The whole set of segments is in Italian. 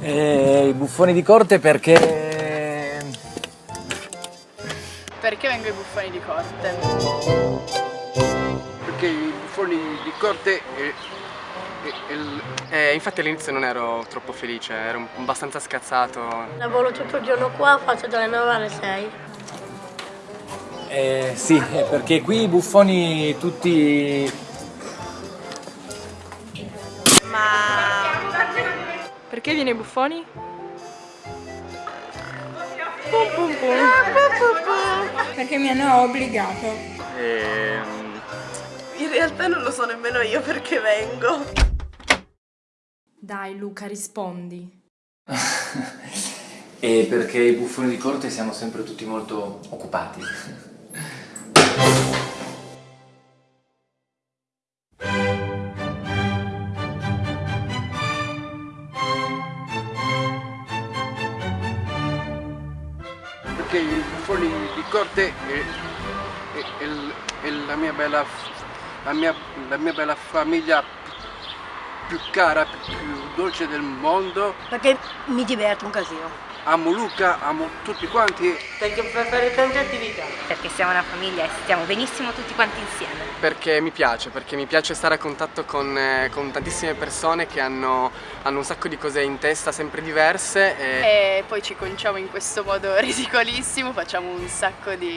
E i buffoni di corte perché... Perché vengo i buffoni di corte? Perché i buffoni di corte... E, e, e, eh, infatti all'inizio non ero troppo felice, ero abbastanza scazzato. Lavoro tutto il giorno qua, faccio dalle 9 alle 6. Eh, sì, perché qui i buffoni tutti Perché viene buffoni? Perché mi hanno obbligato. Ehm... In realtà non lo so nemmeno io perché vengo. Dai Luca, rispondi. e perché i buffoni di corte siamo sempre tutti molto occupati. Perché i buffoni di corte è, è, è, è la, mia bella, la, mia, la mia bella famiglia più cara, più dolce del mondo. Perché mi diverto un casino. Amo Luca, amo tutti quanti. Perché per fare tante attività. Perché siamo una famiglia e stiamo benissimo tutti quanti insieme. Perché mi piace, perché mi piace stare a contatto con, eh, con tantissime persone che hanno, hanno, un sacco di cose in testa sempre diverse. E... e poi ci conciamo in questo modo ridicolissimo, facciamo un sacco di,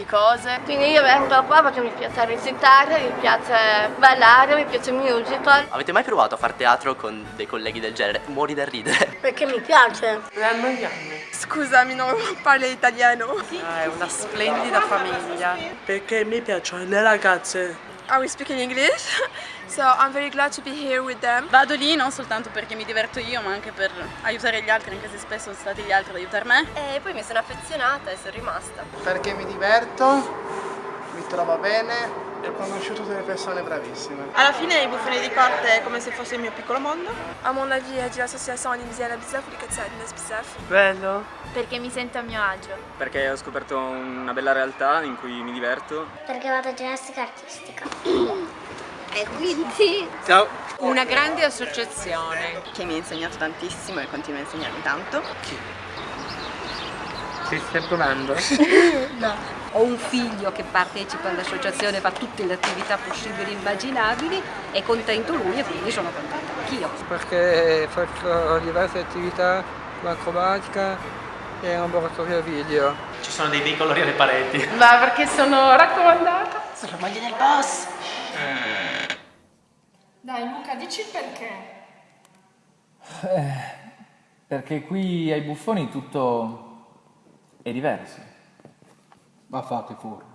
di cose. Quindi io vengo qua perché mi piace recitare, mi piace ballare, mi piace il musical. Avete mai provato a fare teatro con dei colleghi del genere? Muori da ridere. Perché mi piace. Scusami, non parlo italiano. Ah, è una splendida famiglia. Perché mi piacciono le ragazze. Are we speaking English? So I'm very glad to be here with them. Vado lì non soltanto perché mi diverto io, ma anche per aiutare gli altri, anche se spesso sono stati gli altri ad aiutare me. E poi mi sono affezionata e sono rimasta. Perché mi diverto, mi trovo bene e ho conosciuto delle persone bravissime. Alla fine i buffoni di corte è come se fosse il mio piccolo mondo. A mon avis, il y a l'association Olimisiana Bizef ou les Bizef. Bello. Perché mi sento a mio agio. Perché ho scoperto una bella realtà in cui mi diverto. Perché vado a ginnastica artistica. e quindi... Ciao! Una grande associazione. Che mi ha insegnato tantissimo e continua a insegnarmi tanto. Chi? Ti stai provando? no. Ho un figlio che partecipa all'associazione, fa tutte le attività possibili e immaginabili, è contento lui e quindi sono contenta anch'io. Perché faccio diverse attività, l'acrobatica e un laboratorio video. Ci sono dei bei colori alle pareti. Ma perché sono raccomandata? Sono moglie del boss. Dai Luca, dici il perché. Eh, perché qui ai buffoni tutto è diverso. Ma fate fuori.